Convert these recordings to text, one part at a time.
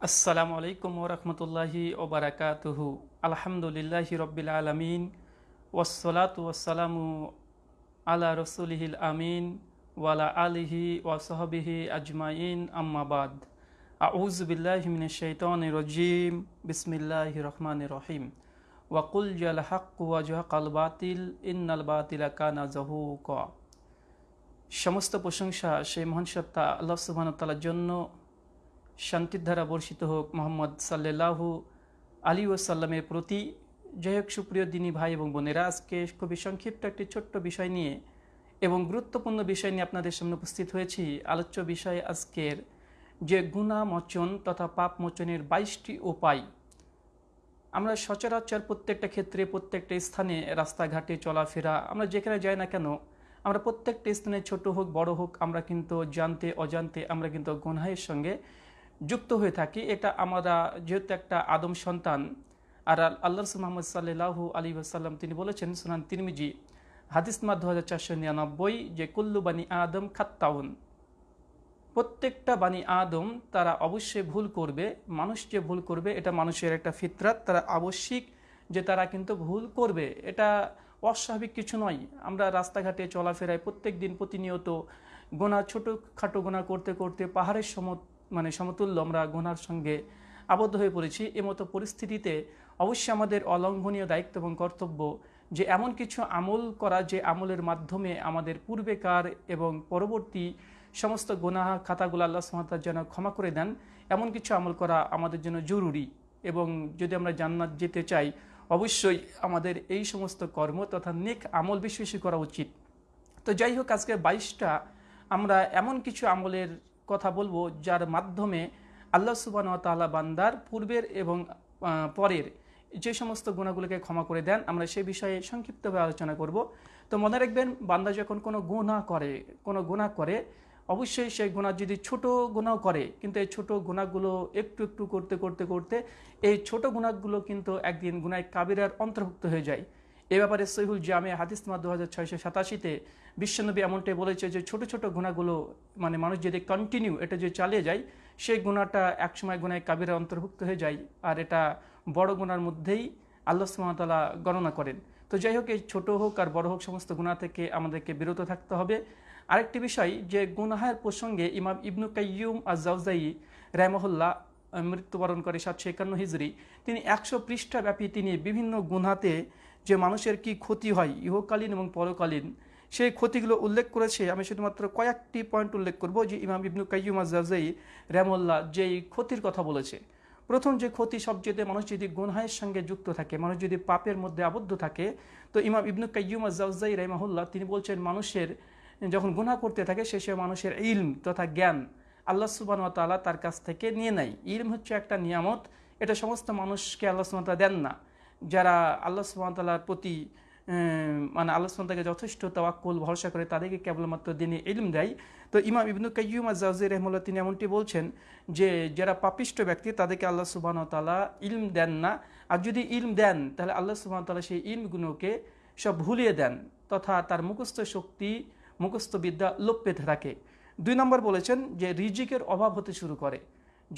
আসসালামু আলাইকুম ওরহমতুল্লাহি ওবরাকাতুহু আলহামদুলিল্লাহি রব্বিল আলমিন। ওসলাত ওয়াসালামু আলা রসুলিহিল আমিন ওয়ালা আলিহি ওয়াসহবিহি আজমাইন। আম্মাবাদ আউজ বিল্লাহি মিন শৈতান রজিম। বিসমিল্লাহ রহমান রহিম। ওয়াকুল জাল হক ওয়াজহাকাল বাতিল। ইন্নাল বাতিলা কানা জাহুক সমস্ত প্রশংসা সেই মহান সত্তা আল্লাহ তাআলার জন্য শান্তির ধারা বর্ষিত হোক, মোহাম্মদ সাল্লাহু আলী ওসাল্লামের প্রতি যাই হোক, সুপ্রিয় দিনী ভাই এবং বোনেরা, আজকে খুবই সংক্ষিপ্ত একটি ছোট্ট বিষয় নিয়ে এবং গুরুত্বপূর্ণ বিষয় নিয়ে আপনাদের সামনে উপস্থিত হয়েছি। আলোচ্য বিষয় আজকের যে গুণা মোচন তথা পাপ মোচনের বাইশটি উপায়। আমরা সচরাচর প্রত্যেকটা ক্ষেত্রে, প্রত্যেকটা স্থানে রাস্তাঘাটে চলাফেরা, আমরা যেখানে যাই না কেন, আমরা প্রত্যেকটা স্থানে ছোট হোক, বড় হোক, আমরা কিন্তু জানতে, অজান্তে, আমরা কিন্তু গুনহায়ের সঙ্গে যুক্ত হয়ে থাকি, এটা আমরা যেহেতু একটা আদম সন্তান, আর আল্লাহ রসুল মোহাম্মদ সাল্লাহু আলী আসাল্লাম তিনি বলেছেন, সুনান তিরমিজি, হাদিস হাদিসমা দু হাজার চারশো নিরানব্বই, যে কুল্লু বানি আদম খাত্তাউন। প্রত্যেকটা বাণী আদম তারা অবশ্যই ভুল করবে, মানুষ যে ভুল করবে, এটা মানুষের একটা ফিতরাত, তারা আবশ্যিক যে তারা কিন্তু ভুল করবে। এটা অস্বাভাবিক কিছু নয়। আমরা রাস্তাঘাটে চলাফেরায় প্রত্যেক দিন প্রতিনিয়ত গোনা ছোটো খাটো গোনা করতে করতে পাহাড়ের সম মানে সমতুল্য, আমরা গোনার সঙ্গে আবদ্ধ হয়ে পড়েছি। এমতো পরিস্থিতিতে অবশ্যই আমাদের অলঙ্ঘনীয় দায়িত্ব এবং কর্তব্য যে এমন কিছু আমল করা, যে আমলের মাধ্যমে আমাদের পূর্বেকার এবং পরবর্তী সমস্ত গোনা খাতাগুলো আল্লাহ সুমাতার যেন ক্ষমা করে দেন, এমন কিছু আমল করা আমাদের জন্য জরুরি। এবং যদি আমরা জান্নাত যেতে চাই, অবশ্যই আমাদের এই সমস্ত কর্ম তথা নেক আমল বেশি বেশি করা উচিত। তো যাই হোক, আজকে বাইশটা আমরা এমন কিছু আমলের কথা বলব, যার মাধ্যমে আল্লাহ সুবান তাল্লাহ বান্দার পূর্বের এবং পরের যে সমস্ত গুণাগুলোকে ক্ষমা করে দেন, আমরা সে বিষয়ে সংক্ষিপ্তভাবে আলোচনা করব। তো মনে রাখবেন, বান্দা যখন কোনো গুণা করে, কোনো গুণা করে, অবশ্যই সেই গুণা যদি ছোট গুণাও করে, কিন্তু এই ছোট গুণাগুলো একটু একটু করতে করতে করতে, এই ছোট গুণাগুলো কিন্তু একদিন গুনায় কাবিরার অন্তর্ভুক্ত হয়ে যায়। এ ব্যাপারে সহিহুল জামে হাদিসমা দু হাজার ছয়শো সাতাশিতে বিশ্বনবী এমনটাই বলেছে যে, ছোট ছোট গুণাগুলো মানে মানুষ যদি কন্টিনিউ এটা যদি চালিয়ে যায়, সেই গুণাটা একসময় গুণায় কাবিরা অন্তর্ভুক্ত হয়ে যায়, আর এটা বড় গুণার মধ্যেই আল্লাহ সুমতালা গণনা করেন। তো যাই হোক, এই ছোট হোক আর বড় হোক সমস্ত গুণা থেকে আমাদেরকে বিরত থাকতে হবে। আরেকটি বিষয়, যে গুনাহের প্রসঙ্গে ইমাম ইবনু কাইয়ুম আজাউজাই রায়মহল্লা মৃত্যুবরণ করে সাতশো একান্ন হিজড়ি তিনি একশো পৃষ্ঠা ব্যাপী তিনি বিভিন্ন গুনাতে যে মানুষের কি ক্ষতি হয়, ইহকালীন এবং পরকালীন, সেই ক্ষতিগুলো উল্লেখ করেছে। আমি শুধুমাত্র কয়েকটি পয়েন্ট উল্লেখ করব যে ইমাম ইবনু কাইয়ুম আজাই রেমল্লা যেই ক্ষতির কথা বলেছে। প্রথম যে ক্ষতি সবচেয়ে মানুষ যদি গুনহায়ের সঙ্গে যুক্ত থাকে, মানুষ যদি পাপের মধ্যে আবদ্ধ থাকে, তো ইমাম ইবনু কাইয়ুম আজাউজাই রেমাহুল্লাহ তিনি বলছেন মানুষের যখন গুনা করতে থাকে, সে সময় মানুষের ইলম তথা জ্ঞান আল্লাহ সুবান তার কাছ থেকে নিয়ে নেয়। ইলম হচ্ছে একটা নিয়ামত, এটা সমস্ত মানুষকে আল্লাহ সুবান দেন না। যারা আল্লাহ সুবাহতাল্লার প্রতি মানে আল্লাহ সুবাহকে যথেষ্ট তাওয়াক্কুল, ভরসা করে তাদেরকে কেবলমাত্র দিনে ইলম দেয়। তো ইমাম ইবনু কাইয়ুম আজাউজি রহমুল্লাহ তিনি এমনটি বলছেন যে, যারা পাপিষ্ট ব্যক্তি তাদেরকে আল্লাহ সুবাহ তালা ইলম দেন না। আর যদি ইলম দেন, তাহলে আল্লাহ সুবাহ তালা সেই ইলমগুলোকে সব ভুলিয়ে দেন তথা তার মুখস্থ শক্তি, মুখস্থ বিদ্যা লোপ পেতে থাকে। দুই নম্বর বলেছেন যে, রিজিকের অভাব হতে শুরু করে।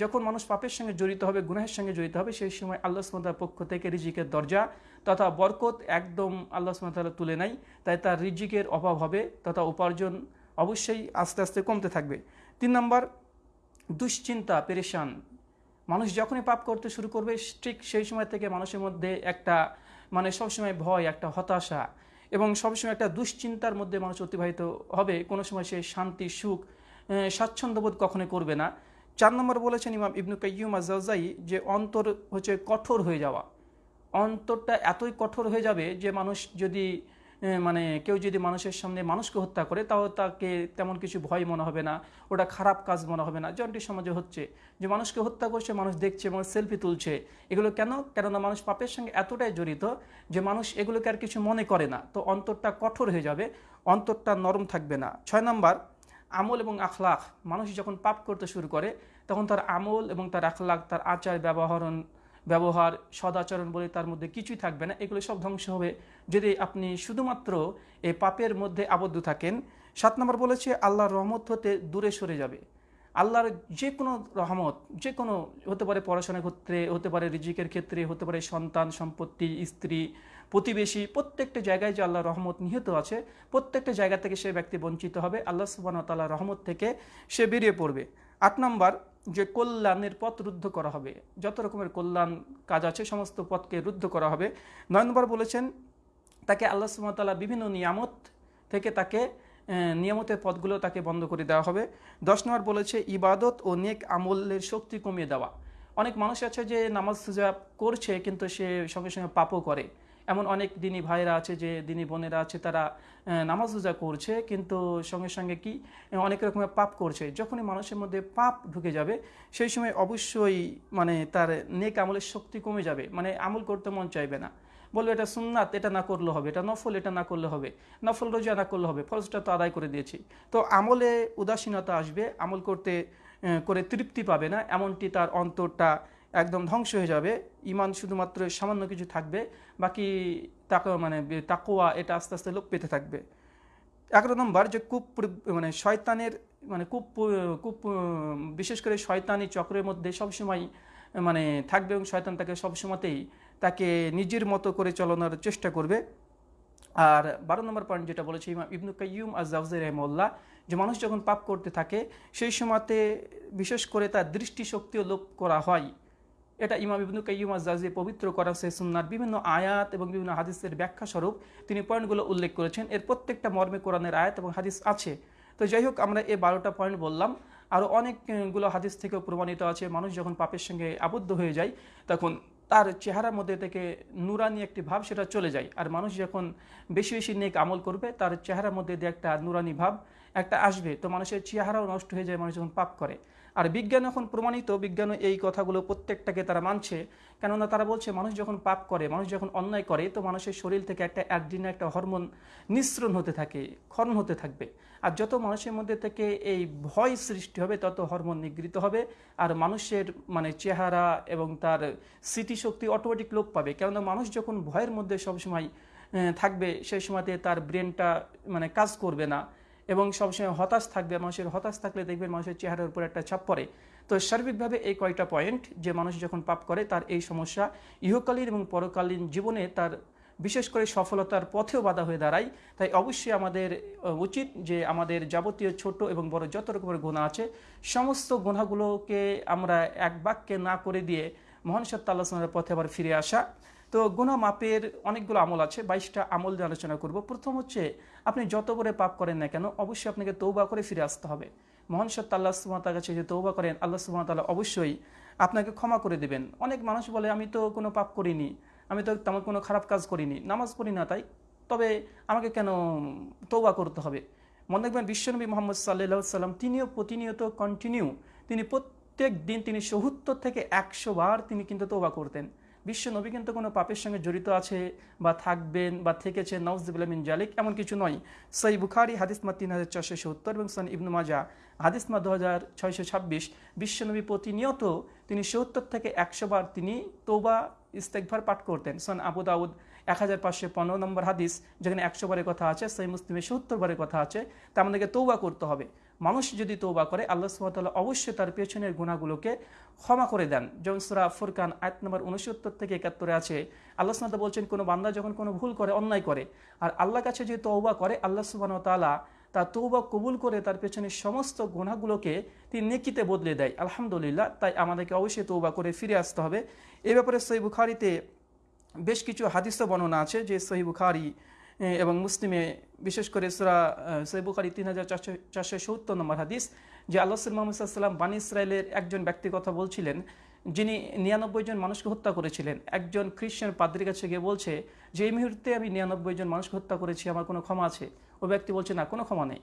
যখন মানুষ পাপের সঙ্গে জড়িত হবে, গুনাহের সঙ্গে জড়িত হবে, সেই সময় আল্লাহ সুমতার পক্ষ থেকে রিজিকের দরজা তথা বরকত একদম আল্লাহ সুমতালা তুলে নেয়। তাই তার রিজিকের অভাব হবে তথা উপার্জন অবশ্যই আস্তে আস্তে কমতে থাকবে। তিন নম্বর, দুশ্চিন্তা, পেরেশান। মানুষ যখনই পাপ করতে শুরু করবে, ঠিক সেই সময় থেকে মানুষের মধ্যে একটা মানে সবসময় ভয়, একটা হতাশা এবং সবসময় একটা দুশ্চিন্তার মধ্যে মানুষ অতিবাহিত হবে। কোনো সময় সে শান্তি, সুখ স্বাচ্ছন্দ্যবোধ কখনোই করবে না। চার নম্বর বলেছেন ইমাম ইবনু কাইয়ুম আজাই যে অন্তর হচ্ছে কঠোর হয়ে যাওয়া। অন্তরটা এতই কঠোর হয়ে যাবে যে মানুষ যদি মানে কেউ যদি মানুষের সামনে মানুষকে হত্যা করে, তাও তাকে তেমন কিছু ভয় মনে হবে না, ওটা খারাপ কাজ মনে হবে না। যেমনটি সমাজে হচ্ছে, যে মানুষকে হত্যা করছে, মানুষ দেখছে, মানুষ সেলফি তুলছে, এগুলো কেন? কেননা মানুষ পাপের সঙ্গে এতটাই জড়িত যে মানুষ এগুলোকে আর কিছু মনে করে না। তো অন্তরটা কঠোর হয়ে যাবে, অন্তরটা নরম থাকবে না। ছয় নম্বর আমল এবং আখলাখ। মানুষ যখন পাপ করতে শুরু করে, তখন তার আমল এবং তার আখলাখ, তার আচার ব্যবহারণ, ব্যবহার, সদাচরণ বলে তার মধ্যে কিছুই থাকবে না। এগুলো সব ধ্বংস হবে যদি আপনি শুধুমাত্র এই পাপের মধ্যে আবদ্ধ থাকেন। সাত নম্বর বলেছে, আল্লাহর রহমত হতে দূরে সরে যাবে। আল্লাহর যে কোনো রহমত যে কোনো হতে পারে পড়াশোনার ক্ষেত্রে, হতে পারে রিজিকের ক্ষেত্রে, হতে পারে সন্তান, সম্পত্তি, স্ত্রী প্রতিবেশী, প্রত্যেকটা জায়গায় যে আল্লাহ রহমত নিহিত আছে, প্রত্যেকটা জায়গা থেকে সে ব্যক্তি বঞ্চিত হবে। আল্লাহ সুবান তাল্লাহ রহমত থেকে সে বেরিয়ে পড়বে। আট নম্বর, যে কল্যাণের পথ রুদ্ধ করা হবে। যত রকমের কল্যাণ কাজ আছে, সমস্ত পথকে রুদ্ধ করা হবে। নয় নম্বর বলেছেন, তাকে আল্লাহ সুমতাল্লাহ বিভিন্ন নিয়ামত থেকে তাকে নিয়ামতের পথগুলো তাকে বন্ধ করে দেওয়া হবে। দশ নম্বর বলেছে, ইবাদত ও নেক আমলের শক্তি কমিয়ে দেওয়া। অনেক মানুষ আছে যে নামাজ সুজা করছে, কিন্তু সে সঙ্গে সঙ্গে পাপও করে। এমন অনেক দিনই ভাইরা আছে, যে দিনী বোনেরা আছে, তারা নামাজ রোজা করছে, কিন্তু সঙ্গে সঙ্গে কি, অনেক রকমের পাপ করছে। যখনই মানুষের মধ্যে পাপ ঢুকে যাবে, সেই সময় অবশ্যই মানে তার নেক আমলের শক্তি কমে যাবে। মানে আমল করতে মন চাইবে না। বলবে, এটা সুন্নাত, এটা না করলে হবে, এটা নফল, এটা না করলে হবে, নফল রোজা না করলে হবে ফরজটা তো আদায় করে দিয়েছি। তো আমলে উদাসীনতা আসবে, আমল করতে করে তৃপ্তি পাবে না, এমনটি তার অন্তরটা একদম ধ্বংস হয়ে যাবে। ইমান শুধুমাত্র সামান্য কিছু থাকবে, বাকি তাক মানে তাকোয়া এটা আস্তে আস্তে লোপ পেতে থাকবে। এগারো নম্বর যে কূপ মানে শয়তানের মানে কূপ কূপ বিশেষ করে শয়তানি চক্রের মধ্যে সবসময় মানে থাকবে এবং শয়তান তাকে সবসময়তেই তাকে নিজের মতো করে চলানোর চেষ্টা করবে। আর বারো নম্বর পয়েন্ট যেটা বলেছে ইমাম ইবনু কাইয়ুম আজাউজ রহমল্লা যে মানুষ যখন পাপ করতে থাকে, সেই সময়তে বিশেষ করে তার দৃষ্টিশক্তিও লোপ করা হয়। এটা ইমাম ইবনু কাইয়ুম আজাজি পবিত্র করা সুন্নার বিভিন্ন আয়াত এবং বিভিন্ন হাদিসের ব্যাখ্যা স্বরূপ তিনি পয়েন্টগুলো উল্লেখ করেছেন। এর প্রত্যেকটা মর্মে কোরআনের আয়াত এবং হাদিস আছে। তো যাই হোক, আমরা এই বারোটা পয়েন্ট বললাম। আরও অনেকগুলো হাদিস থেকেও প্রমাণিত আছে। মানুষ যখন পাপের সঙ্গে আবদ্ধ হয়ে যায়, তখন তার চেহারার মধ্যে থেকে নুরানি একটি ভাব সেটা চলে যায়। আর মানুষ যখন বেশি বেশি নেক আমল করবে, তার চেহারার মধ্যে দিয়ে একটা নুরানি ভাব একটা আসবে। তো মানুষের চেহারাও নষ্ট হয়ে যায়, মানুষ যখন পাপ করে। আর বিজ্ঞান এখন প্রমাণিত বিজ্ঞান এই কথাগুলো প্রত্যেকটাকে তারা মানছে। কেননা তারা বলছে, মানুষ যখন পাপ করে, মানুষ যখন অন্যায় করে, তো মানুষের শরীর থেকে একটা একদিনে একটা হরমোন নিঃসরণ হতে থাকে, ক্ষরণ হতে থাকবে। আর যত মানুষের মধ্যে থেকে এই ভয় সৃষ্টি হবে, তত হরমোন নিগৃহীত হবে। আর মানুষের মানে চেহারা এবং তার স্মৃতিশক্তি অটোমেটিক লোপ পাবে। কেননা মানুষ যখন ভয়ের মধ্যে সবসময় থাকবে, সেই সময়তে তার ব্রেনটা মানে কাজ করবে না। এবং সবসময় হতাশ থাকবে, মানুষের হতাশ থাকলে দেখবেন মানুষের চেহারার উপর একটা ছাপ পড়ে। তো সার্বিকভাবে এই কয়টা পয়েন্ট যে মানুষ যখন পাপ করে, তার এই সমস্যা ইহকালীন এবং পরকালীন জীবনে তার বিশেষ করে সফলতার পথেও বাধা হয়ে দাঁড়ায়। তাই অবশ্যই আমাদের উচিত যে আমাদের যাবতীয় ছোট এবং বড় যত রকমের গোনা আছে, সমস্ত গোনাগুলোকে আমরা এক বাক্যে না করে দিয়ে মহান সত্তা আল্লাহ পথে আবার ফিরে আসা। তো গুণা মাপের অনেকগুলো আমল আছে, বাইশটা আমল দিয়ে আলোচনা করব। প্রথম হচ্ছে, আপনি যত করে পাপ করেন না কেন, অবশ্যই আপনাকে তৌবা করে ফিরে আসতে হবে। মহান সত্য আল্লাহ সুমাতার কাছে যে তৌবা করেন, আল্লাহ সুমাতাল্লাহ অবশ্যই আপনাকে ক্ষমা করে দেবেন। অনেক মানুষ বলে, আমি তো কোনো পাপ করিনি, আমি তো তেমন কোনো খারাপ কাজ করিনি, নামাজ পড়ি না তাই, তবে আমাকে কেন তৌবা করতে হবে? মনে রাখবেন, বিশ্বনবী মোহাম্মদ সাল্লাহ সাল্লাম তিনিও প্রতিনিয়ত কন্টিনিউ তিনি প্রত্যেক দিন তিনি সত্তর থেকে একশো বার তিনি কিন্তু তৌবা করতেন। বিশ্ব নবী কিন্তু কোনো পাপের সঙ্গে জড়িত আছে বা থাকবেন বা থেকেছে নওয়াজবিন জালিক, এমন কিছু নয়। সই বুখারি হাদিসমা তিন হাজার চারশো সত্তর এবং সান ইবনু মাজা হাদিসমা দু হাজার ছয়শো ছাব্বিশ বিশ্বনবী প্রতিনিয়ত তিনি সত্তর থেকে একশো বার তিনি তৌবা ইস্তেকভার পাঠ করতেন। সন আবু দাউদ, এক হাজার পাঁচশো পনেরো নম্বর হাদিস, যেখানে একশো বারের কথা আছে। সেই মুসলিমে সত্তর বারের কথা আছে। তা আমাদেরকে তৌবা করতে হবে। মানুষ যদি তৌবা করে, আল্লাহ সুহাতাল্লাহ অবশ্যই তার পেছনের গুণাগুলোকে ক্ষমা করে দেন। যেমন সুরা ফুরকান আয়াত নম্বর উনসত্তর থেকে একাত্তরে আছে, আল্লাহ সুমাতা বলছেন, কোনো বান্দা যখন কোনো ভুল করে, অন্যায় করে, আর আল্লাহ কাছে যে তৌবা করে, আল্লাহ সুবাহ তালা তার তৌবা কবুল করে তার পেছনে সমস্ত গুণাগুলোকে তিনি নেকিতে বদলে দেয়। আলহামদুলিল্লাহ, তাই আমাদেরকে অবশ্যই তৌবা করে ফিরে আসতে হবে। এ ব্যাপারে সই বুখারিতে বেশ কিছু হাদিস বর্ণনা আছে, যে সহি বুখারি এবং মুসলিমে, বিশেষ করে সুরা সহি বুখারি তিন হাজার চারশো চারশো সত্তর নম্বর হাদিস, যে আল্লাহ মোহাম্মদ সাল্লাম বানী ইসরায়েলের একজন ব্যক্তি কথা বলছিলেন, যিনি নিরানব্বই জন মানুষকে হত্যা করেছিলেন। একজন খ্রিস্টান পাদ্রির কাছে গিয়ে বলছে, যে এই মুহূর্তে আমি নিরানব্বই জন মানুষকে হত্যা করেছি, আমার কোনো ক্ষমা আছে? ওই ব্যক্তি বলছে, না, কোনো ক্ষমা নেই।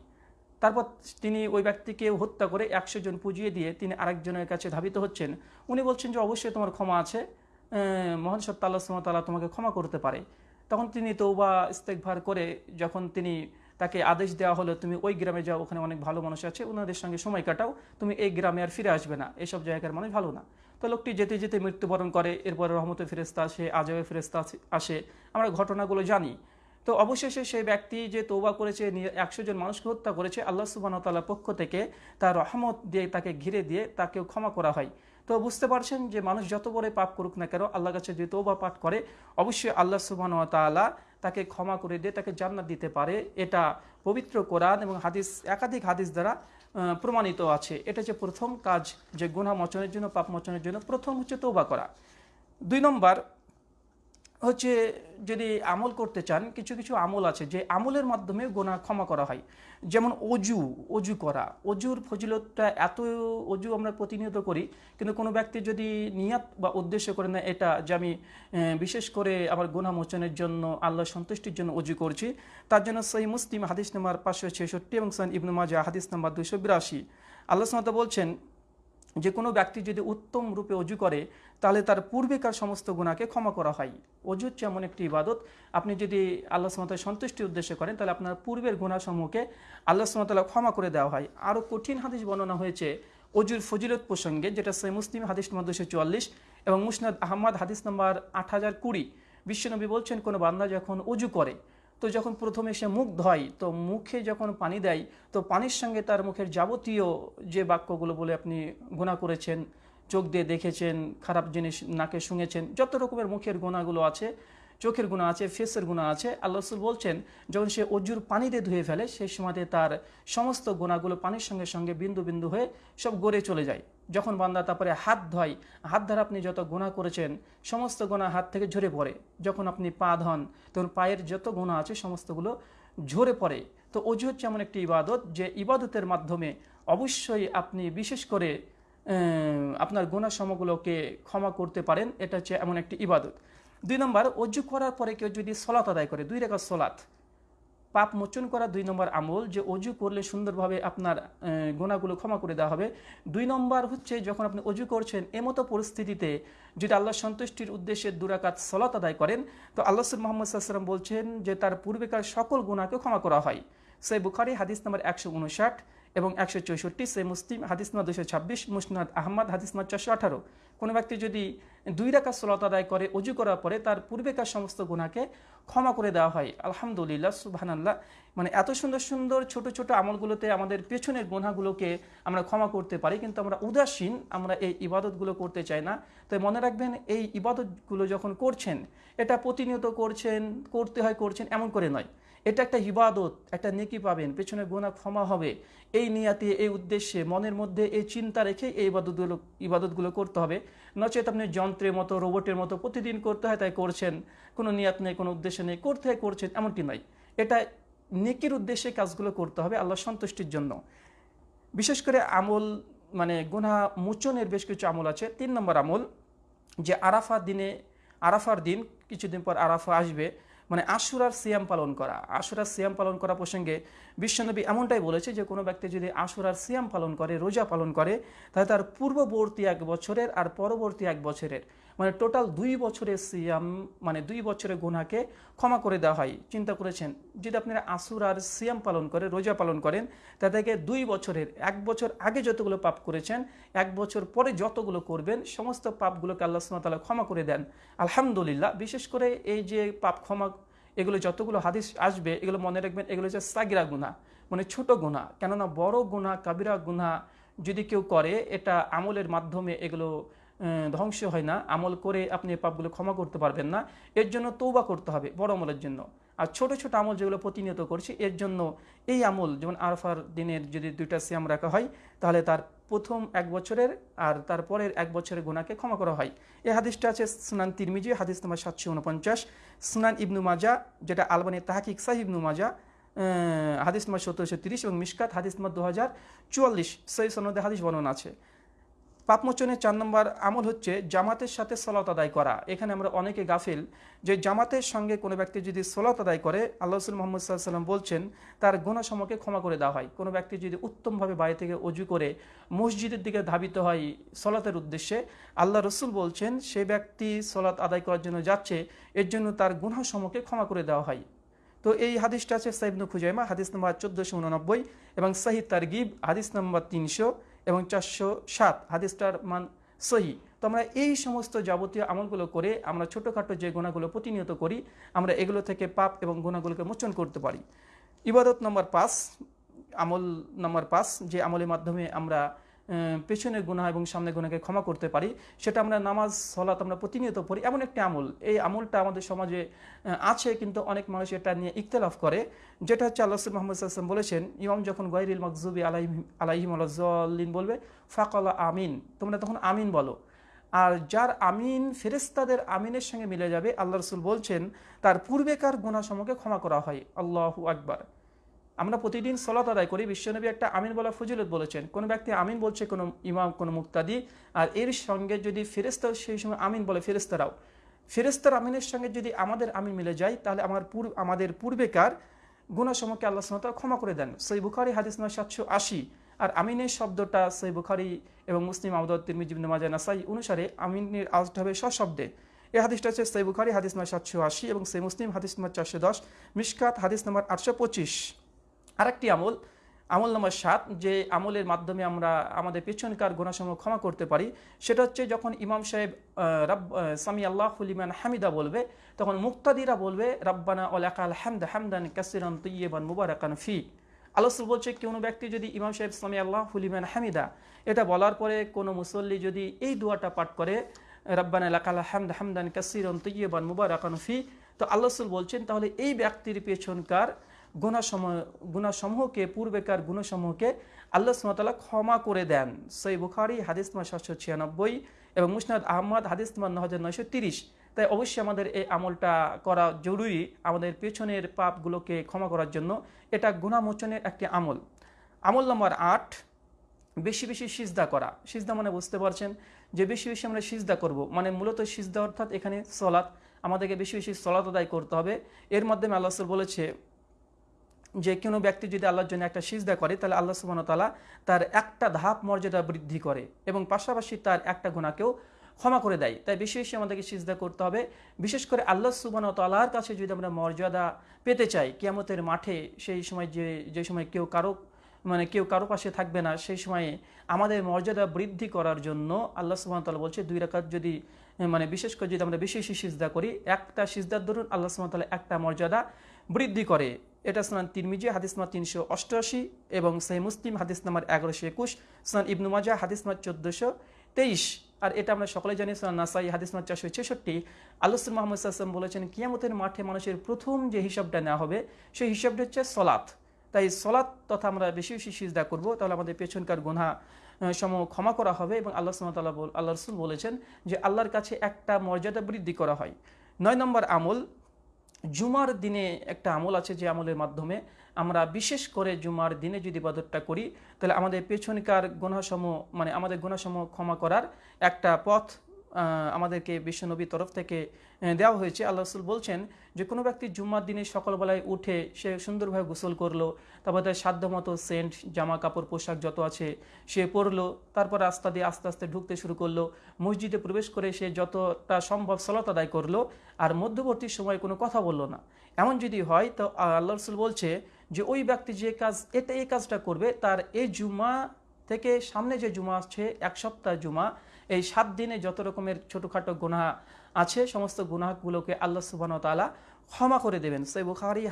তারপর তিনি ওই ব্যক্তিকে হত্যা করে একশো জন পুজিয়ে দিয়ে তিনি আরেকজনের কাছে ধাবিত হচ্ছেন। উনি বলছেন যে, অবশ্যই তোমার ক্ষমা আছে। মহান সত্তা আল্লাহ সুমতাল্লাহ তোমাকে ক্ষমা করতে পারে। তখন তিনি তৌবা ইস্তেকভার করে যখন তিনি তাকে আদেশ দেওয়া হলো, তুমি ওই গ্রামে যাও, ওখানে অনেক ভালো মানুষ আছে, ওনাদের সঙ্গে সময় কাটাও, তুমি এই গ্রামে আর ফিরে আসবে না, এসব জায়গার মানুষ ভালো না। তো লোকটি যেতে যেতে মৃত্যুবরণ করে, এরপরে রহমতে ফেরেস্তা আসে আজবে ফেরেস্তা আসে আমরা ঘটনাগুলো জানি। তো অবশেষে সেই ব্যক্তি যে তৌবা করেছে একশো জন মানুষকে হত্যা করেছে, আল্লাহ সুবাহতাল্লাহ পক্ষ থেকে তার রহমত দিয়ে তাকে ঘিরে দিয়ে তাকেও ক্ষমা করা হয়। তো বুঝতে পারছেন যে মানুষ যত বড় পাপ করুক না কেন আল্লাহ কাছে যদি তৌবা পাঠ করে, অবশ্যই আল্লাহ সুবাহ তালা তাকে ক্ষমা করে দিয়ে তাকে জান্নাত দিতে পারে। এটা পবিত্র কোরআন এবং হাদিস, একাধিক হাদিস দ্বারা প্রমাণিত আছে। এটা যে প্রথম কাজ যে গুণা মোচনের জন্য, পাপ মোচনের জন্য, প্রথম হচ্ছে তৌবা করা। দুই নম্বর হচ্ছে যদি আমল করতে চান, কিছু কিছু আমল আছে যে আমলের মাধ্যমে গোনা ক্ষমা করা হয়। যেমন অজু অজু করা। অজুর ফজিলতটা এত অজু আমরা প্রতিনিয়ত করি, কিন্তু কোনো ব্যক্তি যদি নিয়াত বা উদ্দেশ্য করে না এটা যে আমি বিশেষ করে আমার গোনা মোচনের জন্য, আল্লাহ সন্তুষ্টির জন্য অজু করছি, তার জন্য সই মুসলিম হাদিস নাম্বার পাঁচশো ছেষট্টি এবং সান ইবনু মাজা হাদিস নাম্বার দুশো বিরাশি। আল্লাহ সামতা বলছেন যে কোনো ব্যক্তি যদি উত্তম রূপে অজু করে, তাহলে তার পূর্বেকার সমস্ত গুণাকে ক্ষমা করা হয়। অজু হচ্ছে এমন একটি ইবাদত। আপনি যদি আল্লাহ সুমতাল সন্তুষ্টির উদ্দেশ্যে করেন, তাহলে আপনার পূর্বের গুণাসমূহকে আল্লাহ সুমতাল্লাহ ক্ষমা করে দেওয়া হয়। আরও কঠিন হাদিস বর্ণনা হয়েছে অজুর ফজিলত প্রসঙ্গে, যেটা সে মুসলিম হাদিস নম্বর দুশো চুয়াল্লিশ এবং মুসনাদ আহমদ হাদিস নম্বর আট হাজার কুড়ি। বিশ্বনবী বলছেন, কোনো বান্দা যখন অজু করে তো যখন প্রথমে সে মুখ ধয়, তো মুখে যখন পানি দেয়, তো পানির সঙ্গে তার মুখের যাবতীয় যে বাক্যগুলো বলে আপনি গুণা করেছেন, চোখ দিয়ে দেখেছেন, খারাপ জিনিস নাকে শুনেছেন যত রকমের মুখের গোনাগুলো আছে চোখের গুণা আছে ফেসের গুণা আছে। আল্লাহ রসুল বলছেন, যখন সে অজুর পানিতে ধুয়ে ফেলে, সেই সময়তে তার সমস্ত গুণাগুলো পানির সঙ্গে সঙ্গে বিন্দু বিন্দু হয়ে সব গড়ে চলে যায়। যখন বান্দা তারপরে হাত ধয়, হাত দ্বারা আপনি যত গুণা করেছেন, সমস্ত গোনা হাত থেকে ঝরে পড়ে। যখন আপনি পা ধন, তখন পায়ের যত গুণা আছে, সমস্তগুলো ঝরে পড়ে। তো অজু হচ্ছে এমন একটি ইবাদত যে ইবাদতের মাধ্যমে অবশ্যই আপনি বিশেষ করে আপনার গোনা সমগুলোকে ক্ষমা করতে পারেন। এটা হচ্ছে এমন একটি ইবাদত। দুই নম্বর, অজু করার পরে কেউ যদি সলাত আদায় করে, দুই রেখা সলাত পাপ মোচন করা দুই নম্বর আমল, যে অজু করলে সুন্দরভাবে আপনার গোনাগুলো ক্ষমা করে দেওয়া হবে। দুই নম্বর হচ্ছে, যখন আপনি অজু করছেন, এমতো পরিস্থিতিতে যদি আল্লাহ সন্তুষ্টির উদ্দেশ্যে দুরাকাত সলাত আদায় করেন, তো আল্লাহ মোহাম্মদ সাল্লাম বলছেন যে তার পূর্বেকার সকল গুণাকে ক্ষমা করা হয়। সেই বুখারি, হাদিস নম্বর একশো উনষাট এবং একশো চৌষট্টি সে মুসলিম, হাদিস নম্বর দুশো ছাব্বিশ, মুসনাদ আহমদ, হাদিস নম্বর চারশো আঠারো। কোনো ব্যক্তি যদি দুই রাখা সলত আদায় করে, অজু করার পরে তার পূর্বেকার সমস্ত গুণাকে ক্ষমা করে দেওয়া হয়। আলহামদুলিল্লাহ সুবাহান্লাহ মানে এত সুন্দর সুন্দর, ছোট ছোট আমলগুলোতে আমাদের পেছনের গুণাগুলোকে আমরা ক্ষমা করতে পারি, কিন্তু আমরা উদাসীন, আমরা এই ইবাদতগুলো করতে চাই না। তাই মনে রাখবেন, এই ইবাদতগুলো যখন করছেন, এটা প্রতিনিয়ত করছেন, করতে হয়, করছেন, এমন করে নয়। এটা একটা ইবাদত, একটা নেকি পাবেন, পেছনে গোনা ক্ষমা হবে। এই নিয়াতে, এই উদ্দেশ্যে, মনের মধ্যে এই চিন্তা রেখে এই ইবাদতগুলো ইবাদতগুলো করতে হবে। নচেত আপনি যন্ত্রের মতো, রোবটের মতো প্রতিদিন করতে হয়, তাই করছেন। কোনো নিয়াত নেই, কোনো উদ্দেশ্য নেই, করতে হয়, করছেন, এমনটি নয়। এটা নেকির উদ্দেশ্যে কাজগুলো করতে হবে আল্লাহ সন্তুষ্টির জন্য। বিশেষ করে আমল মানে গুনা মোচনের বেশ কিছু আমল আছে। তিন নম্বর আমল, যে আরাফা দিনে, আরাফার দিন, কিছুদিন পর আরাফা আসবে। মানে আশুরার সিয়াম পালন করা। আশুরার সিয়াম পালন করা প্রসঙ্গে বিশ্বনবী এমনটাই বলেছে যে, কোনো ব্যক্তি যদি আশুরার সিয়াম পালন করে, রোজা পালন করে, তাহলে তার পূর্ববর্তী এক বছরের আর পরবর্তী এক বছরের মানে টোটাল দুই বছরের সিয়াম মানে দুই বছরের গুনাকে ক্ষমা করে দেওয়া হয়। চিন্তা করেছেন, যদি আপনারা আসুর আর সিয়াম পালন করে, রোজা পালন করেন তাদেরকে দুই বছরের, এক বছর আগে যতগুলো পাপ করেছেন, এক বছর পরে যতগুলো করবেন, সমস্ত পাপগুলোকে আল্লাহ সুমতাল্লাহ ক্ষমা করে দেন। আলহামদুলিল্লাহ, বিশেষ করে এই যে পাপ ক্ষমা, এগুলো যতগুলো হাদিস আসবে, এগুলো মনে রাখবেন, এগুলো হচ্ছে সাগিরা গুণা মানে ছোট গুণা কেননা বড় গুণা কাবিরা গুণা যদি কেউ করে, এটা আমলের মাধ্যমে এগুলো ধ্বংস হয় না। আমল করে আপনি পাপগুলো ক্ষমা করতে পারবেন না। এর জন্য তৌবা করতে হবে বড় আমলের জন্য। আর ছোট ছোট আমল যেগুলো প্রতিনিয়ত করছি, এর জন্য এই আমল, যেমন আরফার দিনের যদি দুইটা সিয়াম রাখা হয়, তাহলে তার প্রথম এক বছরের আর তারপরের এক বছরের গুণাকে ক্ষমা করা হয়। এই হাদিসটা আছে সুনান তিরমিজি, হাদিস নম্বর সাতশো উনপঞ্চাশ। সুনান ইবনু মাজা, যেটা আলবানি তাহাকিক সাহ ইবনু মাজা হাদিস নম্বর সতেরোশো তিরিশ এবং মিসকাত হাদিস নম্বর দু হাজার চুয়াল্লিশ। সেই সনদে হাদিস বর্ণনা আছে। পাপমোচনের চার নম্বর আমল হচ্ছে জামাতের সাথে সলাত আদায় করা। এখানে আমরা অনেকে গাফিল যে জামাতের সঙ্গে কোনো ব্যক্তি যদি সলাত আদায় করে, আল্লাহ রসুল মোহাম্মদ সাল্লাম বলছেন, তার গুণাসমকে ক্ষমা করে দেওয়া হয়। কোনো ব্যক্তি যদি উত্তমভাবে বাড়ি থেকে অজু করে মসজিদের দিকে ধাবিত হয় সলাতের উদ্দেশ্যে, আল্লাহ রসুল বলছেন, সে ব্যক্তি সলাত আদায় করার জন্য যাচ্ছে, এর জন্য তার গুণাসমকে ক্ষমা করে দেওয়া হয়। তো এই হাদিসটা আছে সাইবনু খুজাইমা, হাদিস নম্বর চোদ্দোশো উননব্বই এবং সাহিদ তারগিব, হাদিস নম্বর তিনশো এবং চারশো সাত হাদিস্টার মান সহি। তো আমরা এই সমস্ত যাবতীয় আমলগুলো করে আমরা ছোটোখাটো যে গুণাগুলো প্রতিনিয়ত করি, আমরা এগুলো থেকে পাপ এবং গুণাগুলোকে মোচন করতে পারি। ইবাদত নম্বর পাঁচ, আমল নম্বর পাঁচ, যে আমলের মাধ্যমে আমরা পেছনের গুণা এবং সামনের গুণাকে ক্ষমা করতে পারি। সেটা আমরা নামাজ, সলাত আমরা প্রতিনিয়ত পড়ি। এমন একটি আমল। এই আমলটা আমাদের সমাজে আছে কিন্তু অনেক মানুষ এটা নিয়ে ইকতলাফ করে। যেটা হচ্ছে আল্লাহ মোহাম্মদ আসলাম বলেছেন, ইমাম যখন গৈরিল মকজুবি আলাইহিম আলাইহিম আল্লাহিন বলবে, ফাকলা আমিন। তোমরা তখন আমিন বলো। আর যার আমিন ফেরেস্তাদের আমিনের সঙ্গে মিলে যাবে, আল্লাহ রসুল বলছেন, তার পূর্বেকার গুণাসমূহকে ক্ষমা করা হয়। আল্লাহু আকবার। আমরা প্রতিদিন সলাত আদায় করি। বিশ্বনবী একটা আমিন বলা ফজিলত বলেছেন। কোনো ব্যক্তি আমিন বলছে, কোনো ইমাম, কোনো মুক্তাদি, আর এর সঙ্গে যদি ফেরেস্তা সেই সময় আমিন বলে ফেরেস্তারাও ফেরেস্তার আমিনের সঙ্গে যদি আমাদের আমিন মিলে যায়, তাহলে আমার পূর্ব, আমাদের পূর্বেকার গুণাসমূহকে আল্লাহ সামতাল ক্ষমা করে দেন। সই বুখারি, হাদিস নয় সাতশো আশি। আর আমিনের শব্দটা সই বুখারি এবং মুসলিম আবদুল তিরমিজিবিন মাজা নাসাই অনুসারে আমিনের আজটা হবে সশব্দে। এই হাদিসটা হচ্ছে সই বুখারি, হাদিস নম্বর সাতশো আশি এবং সেই মুসলিম, হাদিস নম্বর চারশো দশ। মিসকাত হাদিস নম্বর আটশো পঁচিশ। আরেকটি আমল আমল নম্বর সাত, যে আমলের মাধ্যমে আমরা আমাদের পেছনকার গোনাসমূহ ক্ষমা করতে পারি, সেটা হচ্ছে যখন ইমাম সাহেব রব সামি আল্লাহ হুলিমান হামিদা বলবে, তখন মুক্তাদিরা বলবে, রব্বানা ওলাকাল হামদ হামদান কাসিরান তুইয়েবান মুবারাকান ফি। আলোসুল বলছে, কোনো ব্যক্তি যদি ইমাম সাহেব, সামি আল্লাহ হুলিমান হামিদা, এটা বলার পরে কোনো মুসল্লি যদি এই দোয়াটা পাঠ করে, রব্বানা এলাকাল হামদ হামদান কাসিরন তুইয়েবান মুবারাকান ফি, তো আল্লাহসুল বলছেন, তাহলে এই ব্যক্তির পেছনকার গুণাসমূহ গুণাসমূহকে, পূর্বেকার গুণসমূহকে আল্লাহ সুমতাল্লাহ ক্ষমা করে দেন। সই বুখারি, হাদিস নম্বর সাতশো ছিয়ানব্বই এবং মুসনাদ আহমদ, হাদিস নম্বর ন হাজার নয়শো তিরিশ। তাই অবশ্যই আমাদের এই আমলটা করা জরুরি আমাদের পেছনের পাপগুলোকে ক্ষমা করার জন্য। এটা গুণামোচনের একটি আমল। আমল নম্বর আট, বেশি বেশি সিজদা করা। সিজদা মানে বুঝতে পারছেন যে বেশি বেশি আমরা সিজদা করব। মানে মূলত সিজদা অর্থাৎ এখানে সলাৎ। আমাদেরকে বেশি বেশি সলাত আদায় করতে হবে। এর মাধ্যমে আল্লাহ বলেছে যে কোনো ব্যক্তি যদি আল্লাহর জন্য একটা সিজদা করে, তাহলে আল্লাহ সুবান তালা তার একটা ধাপ মর্যাদা বৃদ্ধি করে এবং পাশাপাশি তার একটা গুণাকেও ক্ষমা করে দেয়। তাই বেশি বেশি আমাদেরকে সিজদা করতে হবে। বিশেষ করে আল্লাহ সুবান তালার কাছে যদি আমরা মর্যাদা পেতে চাই, কিয়ামতের মাঠে সেই সময় যে যে সময় কেউ কারও মানে কেউ কারও পাশে থাকবে না, সেই সময়ে আমাদের মর্যাদা বৃদ্ধি করার জন্য আল্লাহ সুবাহ তালা বলছে, দুই রাকাত যদি মানে বিশেষ করে যদি আমরা বেশি বেশি সিজদা করি, একটা সিজদার ধরুন আল্লাহ সুবাহ তালা একটা মর্যাদা বৃদ্ধি করে। এটা স্নান তিরমিজি, হাদিস নাম্বার তিনশো অষ্টআশি এবং সেই মুসলিম, হাদিস নাম্বার এগারোশো একুশ, স্নান ইবনু মাজা হাদিস নাম্বার চোদ্দোশো তেইশ। আর এটা আমরা সকলে জানি, স্নান নাসাই, হাদিস নাম্বার চারশো ছেষট্টি। আল্লাহ মোহাম্মদ সাল্লাম বলেছেন, কিয়ামতের মাঠে মানুষের প্রথম যে হিসাবটা নেওয়া হবে, সেই হিসাবটা হচ্ছে সলাৎ। তাই সলাৎ তথা আমরা বেশি বেশি সিজদা করব, তাহলে আমাদের পেছনকার গুণা সম ক্ষমা করা হবে এবং আল্লাহ সুমতাল্লাহ আল্লাহ রসুল বলেছেন যে আল্লাহর কাছে একটা মর্যাদা বৃদ্ধি করা হয়। নয় নম্বর আমল জুমার দিনে একটা আমল আছে যে আমলের মাধ্যমে আমরা বিশেষ করে জুমার দিনে যদি বাদরটা করি, তাহলে আমাদের পেছনকার গুণাসম মানে আমাদের গুণাসম ক্ষমা করার একটা পথ আমাদেরকে বিশ্বনবীর তরফ থেকে দেওয়া হয়েছে। আল্লাহ রসুল বলছেন যে, কোনো ব্যক্তি জুম্মার দিনে সকালবেলায় উঠে সে সুন্দরভাবে গোসল করল, তারপর তার সাধ্য মতো সেন্ট, জামা কাপড়, পোশাক যত আছে সে পরলো, তারপর রাস্তা দিয়ে আস্তে আস্তে ঢুকতে শুরু করল, মসজিদে প্রবেশ করে সে যতটা সম্ভব সলত আদায় করল, আর মধ্যবর্তী সময় কোনো কথা বলল না। এমন যদি হয়, তো আল্লাহ রসুল বলছে যে, ওই ব্যক্তি যে কাজ এটা এই কাজটা করবে, তার এই জুমা থেকে সামনে যে জুমা আসছে, এক সপ্তাহ জুমা এই সাত দিনে যত রকমের ছোটোখাটো গুণা আছে, সমস্ত গুনাহগুলোকে আল্লাহ সুবান তালা ক্ষমা করে দেবেন। সে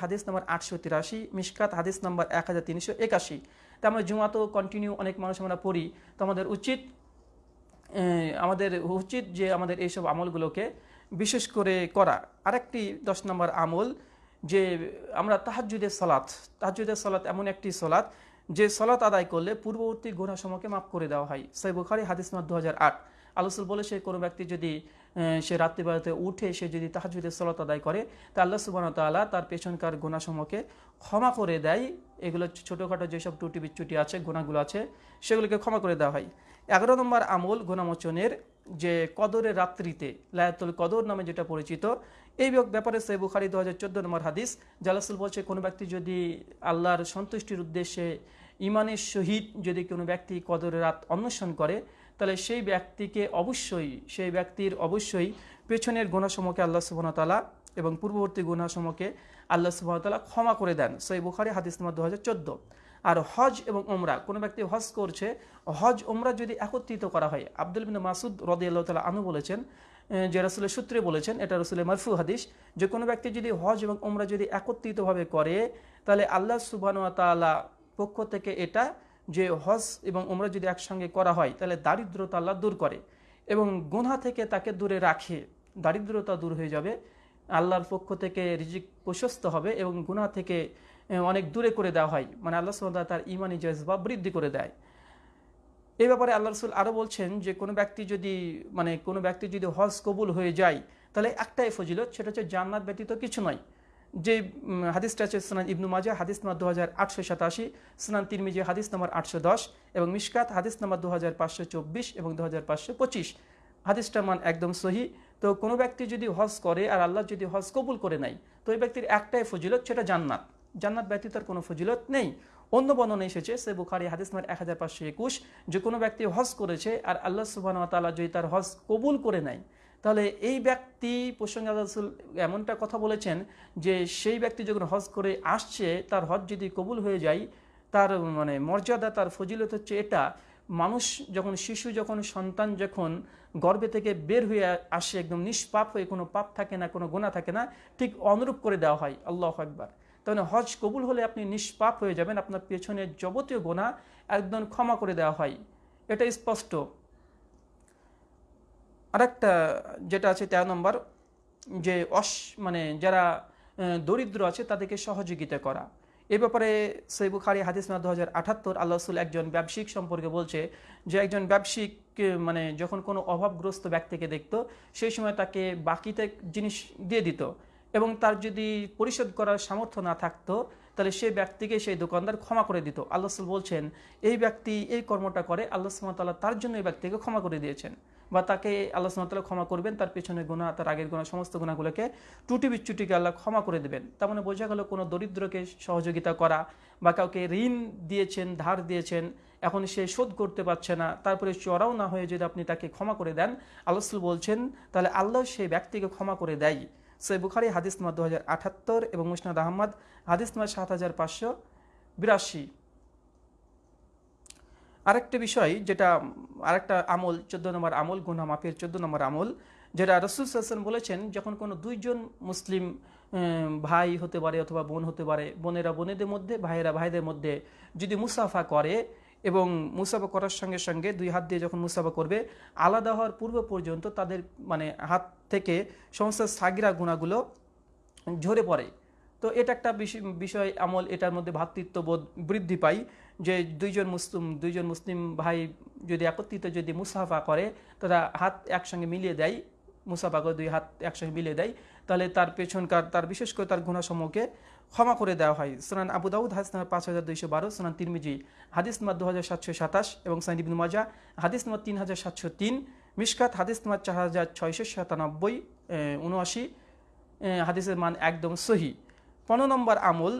হাদিস নম্বর আটশো তিরাশি মিসকাত হাদিস নম্বর এক হাজার তিনশো একাশি। তা আমরা জুমা তো কন্টিনিউ অনেক মানুষ আমরা পড়ি। তো আমাদের উচিত আমাদের উচিত যে আমাদের এইসব আমলগুলোকে বিশেষ করে করা। আরেকটি দশ নম্বর আমল যে আমরা তাহাজুদের সলাৎ তাহাজুদের সলাৎ এমন একটি সলাৎ যে সলাৎ আদায় করলে পূর্ববর্তী গুণাসমূহকে মাফ করে দেওয়া হয়। সাই বুখারি, হাদিস নম্বর দু হাজার আট। আলোসুল বলেছে কোনো ব্যক্তি যদি সে রাত্রিবেলাতে উঠে সে যদি তাহাজুদের সলাত আদায় করে, তা আল্লাহ সুবান তাল্লাহ তার পেছনকার গুণাসমূহকে ক্ষমা করে দেয়। এগুলো ছোটোখাটো যেসব টুটি বিচ্ছুটি আছে গুণাগুলো আছে, সেগুলোকে ক্ষমা করে দেওয়া হয়। এগারো নম্বর আমল গুণামোচনের যে কদরের রাত্রিতে লায়াতুল কদর নামে যেটা পরিচিত, এই ব্যাপারে সে বুখারি দু হাজার চোদ্দ নম্বর হাদিস, জালাসুল বলছে, কোনো ব্যক্তি যদি আল্লাহর সন্তুষ্টির উদ্দেশ্যে ইমানের সহিত যদি কোনো ব্যক্তি কদরের রাত অন্বেষণ করে তাহলে সেই ব্যক্তিকে অবশ্যই, সেই ব্যক্তির অবশ্যই পেছনের গুণাসমূহকে আল্লাহ সুবাহতালা এবং পূর্ববর্তী গুণাসমূহকে আল্লাহ সুবাহতালা ক্ষমা করে দেন। সই বুখারি, হাদিস নম্বর দু হাজার চোদ্দ। আর হজ এবং ওমরা কোনো ব্যক্তি হজ করছে, হজ ওমরা যদি একত্রিত করা হয়, আব্দুল বিন মাসুদ রদি আল্লাহ তালা আনু বলেছেন যে রসুলের সূত্রে বলেছেন, এটা রসুলের মারফু হাদিস, যে কোনো ব্যক্তি যদি হজ এবং ওমরা যদি একত্রিতভাবে করে, তাহলে আল্লাহ সুবাহ তালা পক্ষ থেকে এটা যে হজ এবং ওমরা যদি একসঙ্গে করা হয়, তাহলে দারিদ্রতা আল্লাহ দূর করে এবং গুনহা থেকে তাকে দূরে রাখে। দারিদ্রতা দূর হয়ে যাবে। আল্লাহর পক্ষ থেকে রিজিক প্রশস্ত হবে এবং গুনা থেকে অনেক দূরে করে দেওয়া হয়। মানে আল্লাহ সুবাহ তার ইমানি জজবা বৃদ্ধি করে দেয়। এই ব্যাপারে আল্লাহ রসুল আরও বলছেন যে, কোনো ব্যক্তি যদি মানে কোনো ব্যক্তি যদি হজ কবুল হয়ে যায়, তাহলে একটাই ফজিলত, সেটা হচ্ছে জান্নাত ব্যতীত কিছু নয়। যে হাদিসটা আছে স্নান ইবনু মাজা হাদিস নাম্বার দু হাজার আটশো সাতাশি, স্নান তিরমিজি, হাদিস নাম্বার আটশো দশ এবং মিসকাত হাদিস নাম্বার দু হাজার পাঁচশো চব্বিশ এবং দু হাজার পাঁচশো পঁচিশ। হাদিসটার মান একদম সহি। তো কোনো ব্যক্তি যদি হজ করে আর আল্লাহ যদি হজ কবুল করে নেয়, তো ওই ব্যক্তির একটাই ফজিলত সেটা জান্নাত। জান্নাত ব্যতীত কোনো ফজিলত নেই। অন্য বর্ণনা এসেছে, সে বুখারি হাদিস নাম্বার এক হাজার পাঁচশো একুশ, যে কোনো ব্যক্তি হজ করেছে আর আল্লাহ সুবাহ তালা যদি তার হজ কবুল করে নেয় তাহলে এই ব্যক্তি প্রসঙ্গে রসুল এমনটা কথা বলেছেন যে সেই ব্যক্তি যখন হজ করে আসছে, তার হজ যদি কবুল হয়ে যায়, তার মানে মর্যাদা, তার ফজিলত হচ্ছে এটা, মানুষ যখন, শিশু যখন, সন্তান যখন গর্বে থেকে বের হয়ে আসে, একদম নিষ্পাপ হয়ে, কোনো পাপ থাকে না, কোনো গোনা থাকে না, ঠিক অনুরূপ করে দেওয়া হয়, আল্লাহ একবার তাহলে হজ কবুল হলে আপনি নিষ্পাপ হয়ে যাবেন, আপনার পেছনের যাবতীয় গোনা একদম ক্ষমা করে দেওয়া হয়। এটা স্পষ্ট। আরেকটা যেটা আছে তেরো নম্বর, যে অস মানে যারা দরিদ্র আছে তাদেরকে সহযোগিতা করা। এ ব্যাপারে সৈ বুখারি হাদিস না দু হাজার আঠাত্তর আল্লাহ একজন ব্যবসায়িক সম্পর্কে বলছে যে একজন ব্যবসায়িক মানে যখন কোনো অভাবগ্রস্ত ব্যক্তিকে দেখত, সেই সময় তাকে বাকিতে জিনিস দিয়ে দিত এবং তার যদি পরিশোধ করার সামর্থ্য না থাকতো তাহলে সেই ব্যক্তিকে সেই দোকানদার ক্ষমা করে দিত। আল্লাহ বলছেন, এই ব্যক্তি এই কর্মটা করে, আল্লাহ সুমতাল্লাহ তার জন্য এই ব্যক্তিকে ক্ষমা করে দিয়েছেন বা তাকে আল্লাহ সুমতাল্লাহ ক্ষমা করবেন, তার পেছনে গুণা তার আগের গুণা সমস্ত গুণাগুলোকে টুটি বিচ্ছুটিকে আল্লাহ ক্ষমা করে দেবেন। তার মানে বোঝা গেল কোনো দরিদ্রকে সহযোগিতা করা বা কাউকে ঋণ দিয়েছেন, ধার দিয়েছেন, এখন সে শোধ করতে পারছে না, তারপরে চড়াও না হয়ে যদি আপনি তাকে ক্ষমা করে দেন, আল্লাহ বলছেন, তাহলে আল্লাহ সেই ব্যক্তিকে ক্ষমা করে দেয়। সৈ বুখারি, হাদিস নম্বর দু হাজার আঠাত্তর এবং মুসনাদ আহমদ, হাদিস নম্বর সাত হাজার পাঁচশো বিরাশি। আরেকটা বিষয় যেটা, আরেকটা আমল, চোদ্দ নম্বর আমল গুনা মাফের চোদ্দ নম্বর আমল, যেটা রসুল হাসান বলেছেন, যখন কোনো দুইজন মুসলিম ভাই হতে পারে অথবা বোন হতে পারে, বোনেরা বোনেদের মধ্যে, ভাইয়েরা ভাইদের মধ্যে যদি মুসাফা করে এবং মুসাফা করার সঙ্গে সঙ্গে দুই হাত দিয়ে যখন মুসাফা করবে, আলাদা হওয়ার পূর্ব পর্যন্ত তাদের মানে হাত থেকে সমস্ত সাগিরা গুণাগুলো ঝরে পড়ে। তো এটা একটা বিষয় আমল, এটার মধ্যে ভ্রাতৃত্ববোধ বৃদ্ধি পায় যে দুইজন মুসলিম দুইজন মুসলিম ভাই যদি একত্রিত যদি মুসাফা করে, তারা হাত একসঙ্গে মিলিয়ে দেয় মুসাফা করে দুই হাত একসঙ্গে মিলিয়ে দেয়, তাহলে তার পেছনকার, তার বিশেষ করে তার গুণাসমূহকে ক্ষমা করে দেওয়া হয়। সোনান আবু দাউদ, হাদিস নাম্বার পাঁচ হাজার দুইশো বারো, সোনান তিরমিজি, হাদিস নাম্বার দু হাজার সাতশো সাতাশ এবং সাইন ইবিন মাজা হাদিস নাম্বার তিন হাজার সাতশো তিন মিসকাত হাদিস নাম্বার চার হাজার ছয়শো সাতানব্বই উনআশি হাদিসের মান একদম সহি। পনেরো নম্বর আমল,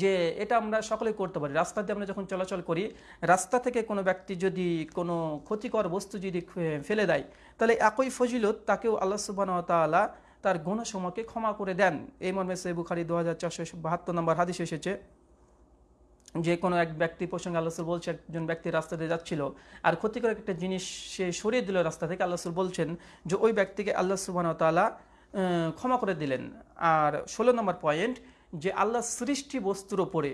যে এটা আমরা সকলে করতে পারি। রাস্তা দিয়ে আমরা যখন চলাচল করি, রাস্তা থেকে কোনো ব্যক্তি যদি কোনো ক্ষতিকর বস্তু যদি ফেলে দেয়, তাহলে একই ফজিলত তাকেও আল্লাহ সুবাহ তালা তার গুণসমূহকে ক্ষমা করে দেন। এই মর্মে সে বুখারি দু হাজার চারশো বাহাত্তর নম্বর হাদিস এসেছে, যে কোনো এক ব্যক্তি প্রসঙ্গে আল্লাহ বলছে একজন ব্যক্তি রাস্তা দিয়ে যাচ্ছিল, আর ক্ষতিকর একটা জিনিস সে সরিয়ে দিল রাস্তা থেকে, আল্লাহ বলছেন যে ওই ব্যক্তিকে আল্লাহ সুবাহ তালা ক্ষমা করে দিলেন। আর ষোলো নম্বর পয়েন্ট যে আল্লাহ সৃষ্টি বস্তুর ওপরে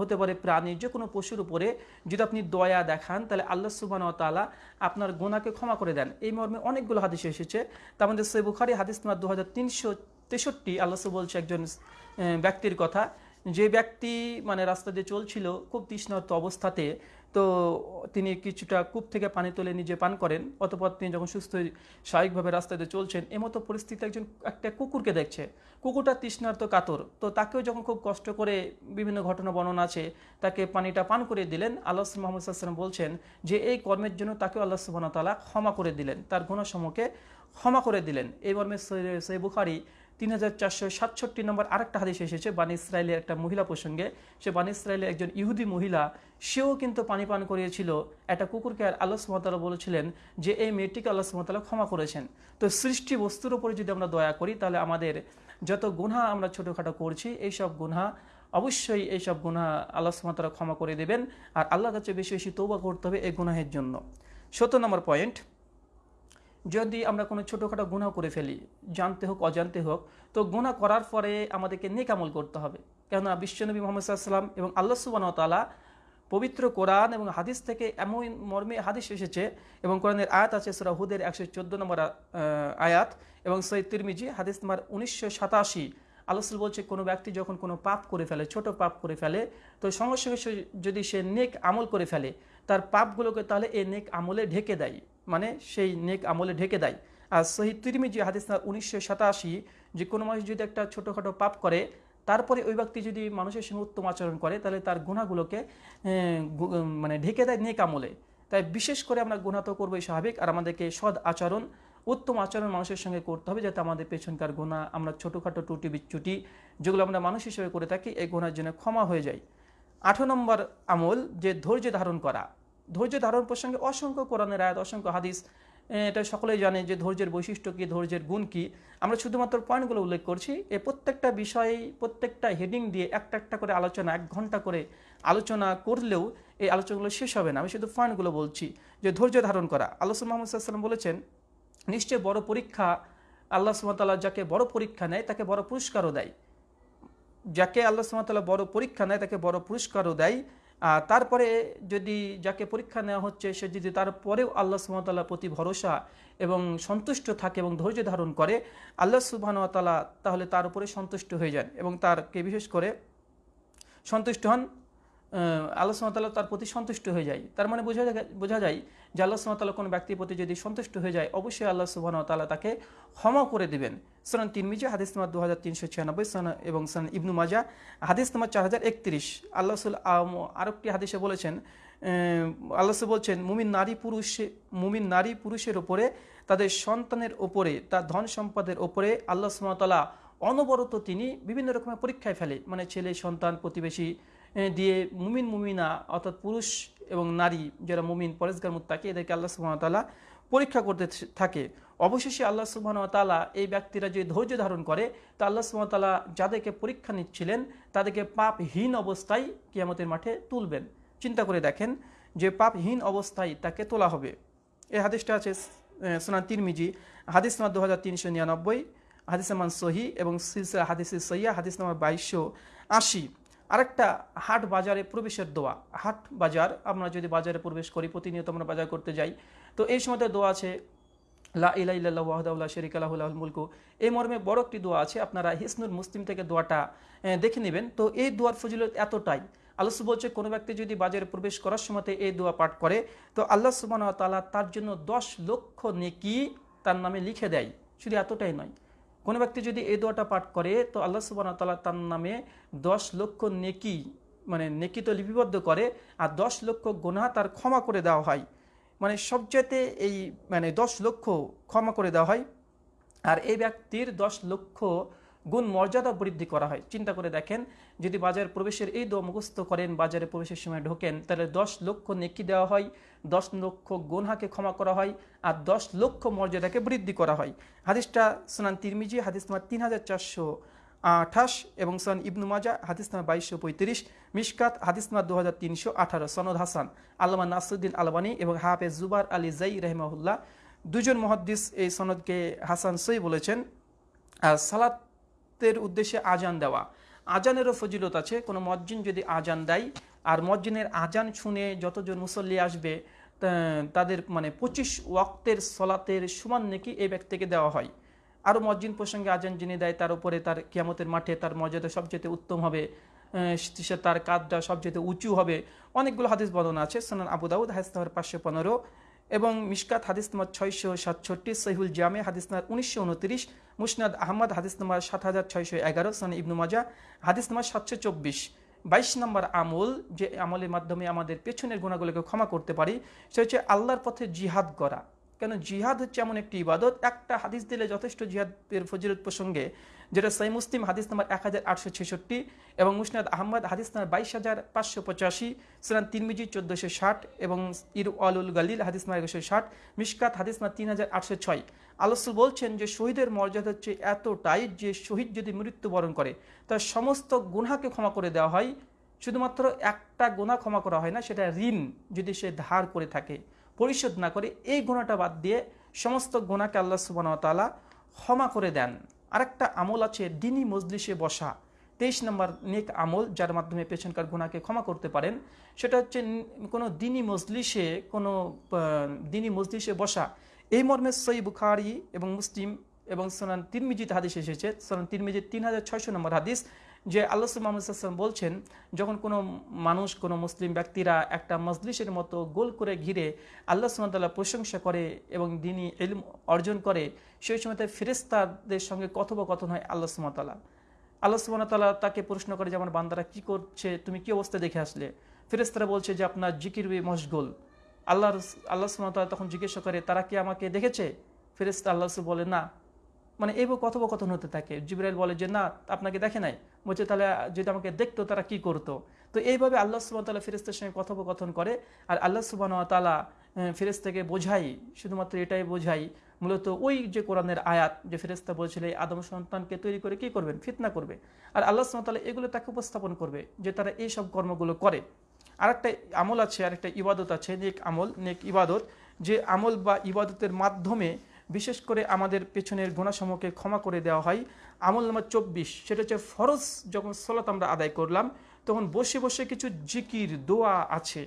হতে পারে প্রাণী যে কোনো পশুর উপরে যদি আপনি দয়া দেখান, তাহলে আল্লাহ সুবান তালা আপনার গোনাকে ক্ষমা করে দেন। এই মর্মে অনেকগুলো হাদিস এসেছে। তার মধ্যে সে বুখারি হাদিস তোমার দু হাজার তিনশো তেষট্টি, আল্লাহ বলছে একজন ব্যক্তির কথা, যে ব্যক্তি মানে রাস্তা দিয়ে চলছিল খুব তৃষ্ণার্ত অবস্থাতে তো তিনি কিছুটা কূপ থেকে পানি তুলে নিজে পান করেন। অতপর তিনি যখন সুস্থ স্বাভাবিকভাবে রাস্তাতে চলছেন এমতো পরিস্থিতি একজন, একটা কুকুরকে দেখছে। কুকুরটা তৃষ্ণার্ত কাতর। তো তাকেও যখন খুব কষ্ট করে বিভিন্ন ঘটনা বর্ণনা আছে, তাকে পানিটা পান করে দিলেন। আল্লাহ মোহাম্মদ সাল্লাম বলছেন যে, এই কর্মের জন্য তাকেও আল্লাহ সুবাহতালা ক্ষমা করে দিলেন। তার গুণসমূহকে ক্ষমা করে দিলেন। এই মর্মে সৈ বুখারি তিন হাজার চারশো সাতষট্টি নম্বর আরেকটা হাদিস এসেছে, বানি ইসরায়েলের একটা মহিলা প্রসঙ্গে। সে বানি ইসরায়েলের একজন ইহুদি মহিলা, সেও কিন্তু পানি পান করিয়েছিল। একটা কুকুরকে আর আল্লাহ সুমতালা বলেছিলেন যে, এই মেয়েটিকে আল্লাহ সুমতালা ক্ষমা করেছেন। তো সৃষ্টি বস্তুর উপরে যদি আমরা দয়া করি, তাহলে আমাদের যত গুনহা আমরা ছোটোখাটো করছি, এইসব গুনহা, অবশ্যই এইসব গুণা আল্লাহ সুমাতারা ক্ষমা করে দেবেন। আর আল্লাহ কাছে বেশি বেশি তৌবা করতে হবে এই গুনাহের জন্য। সত্তর নম্বর পয়েন্ট যদি আমরা কোনো ছোটোখাটো গুণা করে ফেলি, জানতে হোক, অজান্তে হোক, তো গুণা করার পরে আমাদেরকে নেকামল করতে হবে। কেননা বিশ্বনবী মোহাম্মদ সাল্লাম এবং আল্লাহ সুবান তালা পবিত্র কোরআন এবং হাদিস থেকে এমন মর্মে হাদিস এসেছে এবং কোরআনের আয়াত আছে সুরা হুদের একশো চোদ্দ নম্বর আয়াত এবং সৈয়দ তিরমিজি হাদিস নম্বর উনিশশো সাতাশি। আলোসুল বলছে, কোনো ব্যক্তি যখন কোনো পাপ করে ফেলে, ছোট পাপ করে ফেলে, তো সঙ্গে সঙ্গে যদি সে নেক আমল করে ফেলে, তার পাপগুলোকে তাহলে এই নেক আমলে ঢেকে দেয়। মানে সেই নেক আমলে ঢেকে দেয়। আর সহি তিরমিজি হাদিস উনিশশো সাতাশি, যে কোনো মানুষ যদি একটা ছোটোখাটো পাপ করে, তারপরে ওই ব্যক্তি যদি মানুষের সঙ্গে উত্তম আচরণ করে, তাহলে তার গুণাগুলোকে মানে ঢেকে দেয় নেক আমলে। তাই বিশেষ করে আমরা গুণা তো করবোই স্বাভাবিক, আর আমাদেরকে সৎ আচরণ, উত্তম আচরণ মানুষের সঙ্গে করতে হবে, যাতে আমাদের পেছনকার গোনা আমরা ছোটোখাটো টুটি বিচ্যুটি, যেগুলো আমরা মানুষ হিসেবে করে থাকি, এই গোনার জন্য ক্ষমা হয়ে যায়। আঠো নম্বর আমল, যে ধৈর্য ধারণ করা। ধৈর্য ধারণ প্রসঙ্গে অসংখ্য কোরআনের আয়াত, অসংখ্য হাদিস এটা সকলেই জানে যে ধৈর্যের বৈশিষ্ট্য কী, ধৈর্যের গুণ কী। আমরা শুধুমাত্র পয়েন্টগুলো উল্লেখ করছি, এ প্রত্যেকটা বিষয়ে, প্রত্যেকটা হেডিং দিয়ে একটা একটা করে আলোচনা, এক ঘণ্টা করে আলোচনা করলেও এই আলোচনাগুলো শেষ হবে না। আমি শুধু পয়েন্টগুলো বলছি যে ধৈর্য ধারণ করা। আল্লাহ মোহাম্মদ সাল্লাম বলেছেন, নিশ্চয় বড় পরীক্ষা আল্লাহ সুমতাল্লাহ যাকে বড় পরীক্ষা নেয়, তাকে বড় পুরস্কারও দেয়। যাকে আল্লাহ সুমতাল্লাহ বড় পরীক্ষা নেয়, তাকে বড় পুরস্কারও দেয়। তারপরে যদি যাকে পরীক্ষা নেওয়া হচ্ছে, সে যদি তারপরেও আল্লাহ সুহামতাল্লাহ প্রতি ভরসা এবং সন্তুষ্ট থাকে এবং ধৈর্য ধারণ করে, আল্লাহ সুবাহতালা তাহলে তার উপরে সন্তুষ্ট হয়ে যান এবং তারকে বিশেষ করে সন্তুষ্ট হন। আল্লাহ সুমতাল্লাহ তার প্রতি সন্তুষ্ট হয়ে যায়। তার মানে বোঝা যায় বোঝা যায় যে আল্লাহ সুমতাল্লাহ কোনো ব্যক্তির প্রতি যদি সন্তুষ্ট হয়ে যায়, অবশ্যই আল্লাহ সুবাহ তাল্লাহ তাকে ক্ষমা করে দেবেন। সনান তিনমিজা হাদিস নাম্বার দু হাজার তিনশো ছিয়ানব্বই সনা এবং সনান ইবনু মাজা, হাদিস নাম্বার চার হাজার একত্রিশ। আল্লাহ আরেকটি হাদিসে বলেছেন আল্লাহ বলছেন, মুমিন নারী পুরুষে মুমিন নারী পুরুষের ওপরে তাদের সন্তানের ওপরে তার ধন সম্পদের ওপরে আল্লাহ সুমতাল্লাহ অনবরত তিনি বিভিন্ন রকমের পরীক্ষায় ফেলে। মানে ছেলে, সন্তান, প্রতিবেশী দিয়ে মুমিন মুমিনা, অর্থাৎ পুরুষ এবং নারী যারা মুমিন পরেশগার মুত্তাকে, এদেরকে আল্লাহ সুবাহতাল্লাহ পরীক্ষা করতে থাকে। অবশেষে আল্লাহ সুবাহতাল্লাহ এই ব্যক্তিরা যে ধৈর্য ধারণ করে, তা আল্লাহ সুবাহতাল্লাহ যাদেরকে পরীক্ষা নিচ্ছিলেন, তাদেরকে পাপহীন অবস্থায় কিয়ামতের মাঠে তুলবেন। চিন্তা করে দেখেন যে পাপহীন অবস্থায় তাকে তোলা হবে। এই হাদিসটা আছে সোনান তিরমিজি, হাদিস নাম্বার দু হাজার তিনশো নিরানব্বই হাদিস নামান সহি এবং সিলসিলা হাদিস সহিয়া, হাদিস নাম্বার বাইশশো আশি। আরেকটা হাট বাজারে প্রবেশের দোয়া। হাট বাজার, আমরা যদি বাজারে প্রবেশ করি, প্রতিনিয়ত আমরা বাজার করতে যাই। তো এই সময় দোয়া আছে, লা ইলা ইল্লাহ ওয়াহদাউল্লাহ শরিক আল্লাহুল মুলকু। এই মর্মে বড় একটি দোয়া আছে, আপনারা হিসনুর মুসলিম থেকে দোয়াটা দেখে নেবেন। তো এই দোয়ার ফজিলত এতটাই, আল্লাহ বলছে কোনো ব্যক্তি যদি বাজারে প্রবেশ করার সময় এই দোয়া পাঠ করে, তো আল্লাহ সুবান তালা তার জন্য দশ লক্ষ নেকি তার নামে লিখে দেয়। শুধু এতটাই নয় কোনো ব্যক্তি যদি এই দোয়াটা পাঠ করে, তো আল্লাহ সুবান তালা তার নামে দশ লক্ষ নেকি মানে নেকি তো লিপিবদ্ধ করে, আর দশ লক্ষ গোনা তার ক্ষমা করে দেওয়া হয়। মানে সবচেয়েতে এই মানে দশ লক্ষ ক্ষমা করে দেওয়া হয়। আর এই ব্যক্তির দশ লক্ষ গুণ মর্যাদা বৃদ্ধি করা হয়। চিন্তা করে দেখেন যদি বাজার প্রবেশের এই দোয়া মুখস্থ করেন, বাজারে প্রবেশের সময় ঢোকেন, তাহলে দশ লক্ষ নেকি দেওয়া হয়, দশ লক্ষ গোনহাকে ক্ষমা করা হয় আর দশ লক্ষ মর্যাদাকে বৃদ্ধি করা হয়। হাদিসটা সোনান তিরমিজি, হাদিস নাম্বার তিন হাজার চারশো আঠাশ এবং সন ইবনু মাজা হাদিস নাম্বার বাইশশো পঁয়ত্রিশ মিসকাত হাদিস নাম্বার দু হাজার তিনশো আঠারো, সনদ হাসান। আল্লামা নাসুদ্দিন আলবানী এবং হাফেজ জুবার আলী জাই রহমাহুল্লাহ দুজন মহাদ্দিস এই সনদকে হাসান সই বলেছেন। আর সালাত তের উদ্দেশ্যে আজান দেওয়া। আজানেরও ফজিলত আছে, কোনো মজ্জিন যদি আজান দেয়, আর মজ্জিনের আজান শুনে যতজন মুসল্লি আসবে তাদের মানে পঁচিশ ওয়াক্তের সলাতের সমান নাকি এই ব্যক্তিকে দেওয়া হয়। আরও মজ্জিন প্রসঙ্গে আজান যিনি দেয়, তার উপরে তার কিয়ামতের মাঠে তার মর্যাদা সবচেয়ে উত্তম হবে সে তার কাজটা সবচেয়ে উঁচু হবে। অনেকগুলো হাদিস বর্ণনা আছে, সোনান আবু দাউদ, হাদিস নম্বর পাঁচশো পনেরো। এবং মিশকাত হাদিস নম্বর ছয়শো সাতষট্টি সহিউল জামে হাদিস নম্বর উনিশশো উনত্রিশ, মুসনাদ আহমদ হাদিস নম্বর সাত হাজার ছয়শো এগারো সন ইবনু মাজা হাদিস নম্বর সাতশো চব্বিশ। বাইশ নম্বর আমল, যে আমলের মাধ্যমে আমাদের পেছনের গুণাগুলোকে ক্ষমা করতে পারি, সে হচ্ছে আল্লাহর পথে জিহাদ করা। কেন জিহাদ হচ্ছে এমন একটি ইবাদত? একটা হাদিস দিলে যথেষ্ট জিহাদের ফজিলত প্রসঙ্গে, যেটা সাই মুসলিম হাদিস নাম্বার এক হাজার আটশো ছেষট্টি এবং মুসনাদ আহমদ হাদিস নাম্বার বাইশ হাজার পাঁচশো পঁচাশি, সুনান তিনমিজি চোদ্দোশো ষাট এবং ইর আলুল গালিল হাদিস নাম্বার একুশো ষাট মিসকাত হাদিস নাম্বার তিন হাজার আটশো ছয়। আলসুল বলছেন যে শহীদের মর্যাদা হচ্ছে এতটাই যে শহীদ যদি মৃত্যুবরণ করে, তার সমস্ত গুনাকে ক্ষমা করে দেওয়া হয়। শুধুমাত্র একটা গুণা ক্ষমা করা হয় না, সেটা ঋণ যদি সে ধার করে থাকে। পরিশোধ না করে এই গুণাটা বাদ দিয়ে সমস্ত গুণাকে আল্লাহ সুবাহতালা ক্ষমা করে দেন। আরেকটা আমল আছে দিনী মজলিসে বসা। তেইশ নম্বর নেক আমল, যার মাধ্যমে পেছনকার গুণাকে ক্ষমা করতে পারেন। সেটা হচ্ছে কোনো দিনী মজলিসে, কোনো দিনী মজলিসে বসা। এই মর্মে সই বুখারি এবং মুসলিম এবং সোনান তিরমিজিত হাদিস এসেছে। সোনান তিরমিজিত তিন হাজার ছয়শো নম্বর হাদিস। যে আল্লাহ মোহাম্মদাম বলছেন, যখন কোনো মানুষ, কোনো মুসলিম ব্যক্তিরা একটা মজলিসের মতো গোল করে ঘিরে আল্লাহ সুমতাল্লাহ প্রশংসা করে এবং দিনই এলম অর্জন করে, সেই সময় ফেরেস্তাদের সঙ্গে কথোপকথন হয় আল্লাহ সুমতাল্লাহ আল্লাহ সুমতাল্লাহ তাকে প্রশ্ন করে যে, আমার বান্দারা কি করছে? তুমি কি অবস্থা দেখে আসলে? ফেরেস্তারা বলছে যে, আপনার জিকির মশগুল। আল্লাহ আল্লাহ সুমতাল্লাহ তখন জিজ্ঞাসা করে, তারা কি আমাকে দেখেছে? ফেরেস্তা আল্লাহ বলে, না। মানে এইভাবে কথোপকথন হতে থাকে। জিবরাইল বলে যে, না, আপনাকে দেখে নাই। বলছে, তাহলে যদি আমাকে দেখতো, তারা কি করতো? তো এইভাবে আল্লাহ সুবাহ তালা ফেরেস্তার সঙ্গে কথোপকথন করে আর আল্লাহ সুবাহ তালা ফেরেস্তাকে বোঝাই। শুধুমাত্র এটাই বোঝাই। মূলত ওই যে কোরআনের আয়াত যে ফেরেস্তা বলছিল, এই আদম সন্তানকে তৈরি করে কি করবেন? ফিতনা করবে। আর আল্লাহ সুমতাল্লাহ এগুলো তাকে উপস্থাপন করবে যে, তারা এই সব কর্মগুলো করে। আর একটা আমল আছে আর একটা ইবাদত আছে, নেক আমল, নেক ইবাদত। যে আমল বা ইবাদতের মাধ্যমে বিশেষ করে আমাদের পেছনের গুণাসমূহকে ক্ষমা করে দেওয়া হয়। আমল নাম্বার চব্বিশ, সেটা হচ্ছে ফরজ যখন সলাত আমরা আদায় করলাম, তখন বসে বসে কিছু জিকির, দোয়া আছে।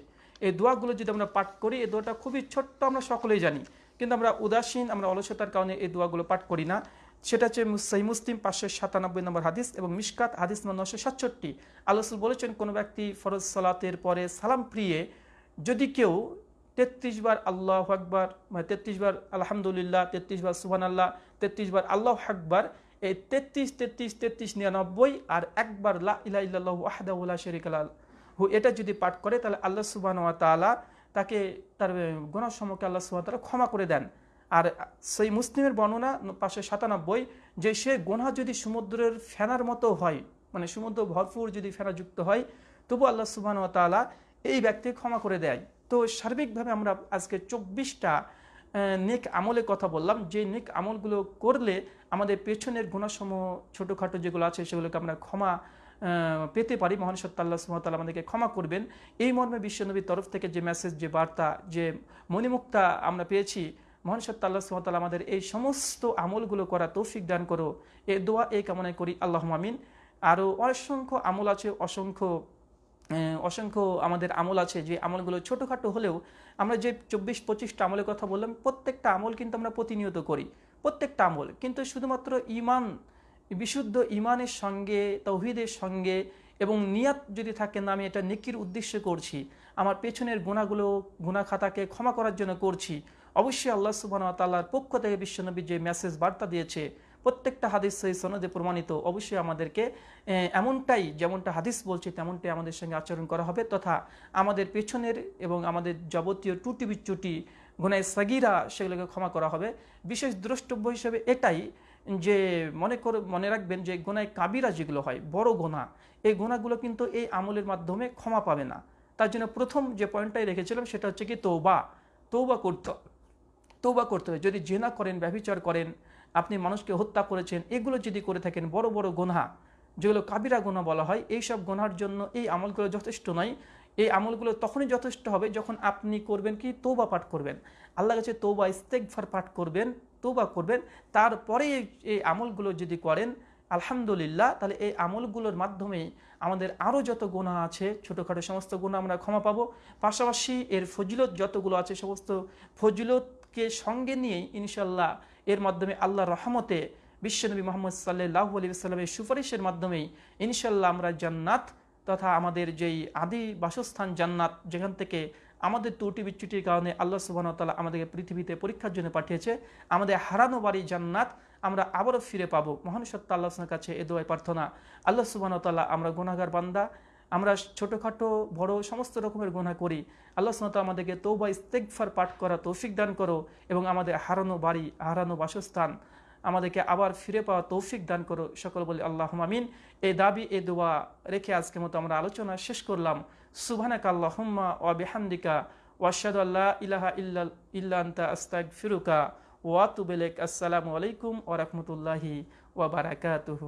এই দোয়াগুলো যদি আমরা পাঠ করি, এই দোয়াটা খুবই ছোট্ট, আমরা সকলেই জানি। কিন্তু আমরা উদাসীন, আমরা অলসতার কারণে এই দোয়াগুলো পাঠ করি না। সেটা হচ্ছে সেই মুসলিম পাঁচশো সাতানব্বই নম্বর হাদিস এবং মিসকাত হাদিস নম্বর নশো সাতষট্টি। আল্লাহ বলেছেন, কোনো ব্যক্তি ফরজ সলাতের পরে সালাম প্রিয়ে, যদি কেউ তেত্রিশ বার আল্লাহ আকবার মানে তেত্রিশ বার আলহামদুলিল্লাহ, তেত্রিশ বার সুহান আল্লাহ তেত্রিশ বার আল্লাহ আকবার, এই তেত্রিশ তেত্রিশ তেত্রিশ, নিরানব্বই আর একবার লা ইলা ইল্লাহ শরিক হু, এটা যদি পাঠ করে তাহলে আল্লাহ সুবাহ তালা তাকে তার গুণাসমূহকে আল্লাহ সুবাহ তালা ক্ষমা করে দেন। আর সেই মুসলিমের বর্ণনা পাঁচশো সাতানব্বই, যে সে গোনা যদি সমুদ্রের ফেনার মতো হয় মানে সমুদ্র ভরপুর যদি ফেনা যুক্ত হয়, তবু আল্লাহ সুবাহ তালা এই ব্যক্তি ক্ষমা করে দেয়। তো সার্বিকভাবে আমরা আজকে চব্বিশটা নেক আমলের কথা বললাম। যে নেক আমলগুলো করলে আমাদের পেছনের গুণাসমূহ ছোটোখাটো যেগুলো আছে সেগুলোকে আমরা ক্ষমা পেতে পারি। মহান সত্তাল্লাহ সুমতাল আমাদেরকে ক্ষমা করবেন। এই মর্মে বিশ্বনবীর তরফ থেকে যে মেসেজ যে বার্তা, যে মণিমুক্তা আমরা পেয়েছি, মহান সত্তাল্লাহ সুমতাল আমাদের এই সমস্ত আমলগুলো করা তৌফিক দান করো। এ দোয়া এই কামনায় করি। আল্লাহ মামিন আরও অসংখ্য আমল আছে, অসংখ্য অসংখ্য আমাদের আমল আছে, যে আমলগুলো ছোটোখাটো হলেও আমরা যে চব্বিশ, পঁচিশটা আমলের কথা বললাম, প্রত্যেকটা আমল কিন্তু আমরা প্রতিনিয়ত করি, প্রত্যেকটা আমল। কিন্তু শুধুমাত্র ইমান বিশুদ্ধ ইমানের সঙ্গে, তৌহিদের সঙ্গে এবং নিয়াত যদি থাকে না, আমি এটা নেকির উদ্দেশ্যে করছি, আমার পেছনের গুণাগুলো গুণা খাতাকে ক্ষমা করার জন্য করছি, অবশ্যই আল্লাহ সুবাহ তাল্লার পক্ষ থেকে বিশ্বনবী যে মেসেজ বার্তা দিয়েছে প্রত্যেকটা হাদিস সহি সনদে প্রমাণিত। অবশ্যই আমাদেরকে এমনটাই যেমনটা হাদিস বলছে, তেমনটাই আমাদের সঙ্গে আচরণ করা হবে তথা আমাদের পেছনের এবং আমাদের যাবতীয় টুটি বিচ্যুটি গুনায় সাগিরা সেগুলোকে ক্ষমা করা হবে। বিশেষ দ্রষ্টব্য হিসেবে এটাই যে মনে করে, মনে রাখবেন যে গোনায় কাবিরা যেগুলো হয়, বড় গোনা এই গোনাগুলো কিন্তু এই আমলের মাধ্যমে ক্ষমা পাবে না। তার জন্য প্রথম যে পয়েন্টটাই রেখেছিলাম সেটা হচ্ছে কি তৌবা তৌবা করতে তৌবা করতে হবে। যদি জেনা করেন ব্যবচার করেন আপনি মানুষকে হত্যা করেছেন, এগুলো যদি করে থাকেন, বড় বড় গোনা যেগুলো কাবিরা গোনা বলা হয় এই সব গোনার জন্য এই আমলগুলো যথেষ্ট নয়। এই আমলগুলো তখনই যথেষ্ট হবে যখন আপনি করবেন কি? তৌবা পাঠ করবেন। আল্লাহ কাছে তৌবা ইস্তেকফার পাঠ করবেন তৌবা করবেন। তারপরে এই আমলগুলো যদি করেন, আলহামদুলিল্লাহ, তাহলে এই আমলগুলোর মাধ্যমে আমাদের আরও যত গুণা আছে, ছোটোখাটো সমস্ত গুণা আমরা ক্ষমা পাবো। পাশাপাশি এর ফজিলত যতগুলো আছে, সমস্ত ফজিলতকে সঙ্গে নিয়েই ইনশাল্লাহ এর মাধ্যমে আল্লাহ রহমতে বিশ্বনবী মোহাম্মদ সাল্লাহ আলী সাল্লামের সুপারিশের মাধ্যমেই ইনশাল্লাহ আমরা জান্নাত তথা আমাদের যেই আদি বাসস্থান জান্নাত, যেখান থেকে আমাদের ত্রুটি বিচ্যুটির কারণে আল্লাহ সুবাহতাল্লাহ আমাদেরকে পৃথিবীতে পরীক্ষার জন্য পাঠিয়েছে, আমাদের হারানো বাড়ি জান্নাত আমরা আবারও ফিরে পাবো। মহান সত্তা কাছে এ দোয়াই প্রার্থনা। আল্লাহ সুবাহতাল্লাহ আমরা গুণাগার বান্দা আমরা ছোটোখাটো, বড় সমস্ত রকমের গুণা করি। আল্লাহ সুমত আমাদেরকে তৌবা ইস্তেকফার পাঠ করা তৌফিক দান করো এবং আমাদের হারানো বাড়ি, হারানো বাসস্থান আমাদেরকে আবার ফিরে পাওয়া তৌফিক দান করো। সকল বলি আল্লাহ মামিন এই দাবি এ দোয়া রেখে আজকে মতো আমরা আলোচনা শেষ করলাম। সুবহানাক আল্লাহুম্মা ওয়া বিহামদিকা। ওয়াশহাদু আল্লা ইলাহা ইল্লা ইল্লা আনতা আস্তাগফিরুকা। ওয়া আতুবু আসসালামু আলাইকুম ওয়া রাহমাতুল্লাহি ওয়া বারাকাতুহু।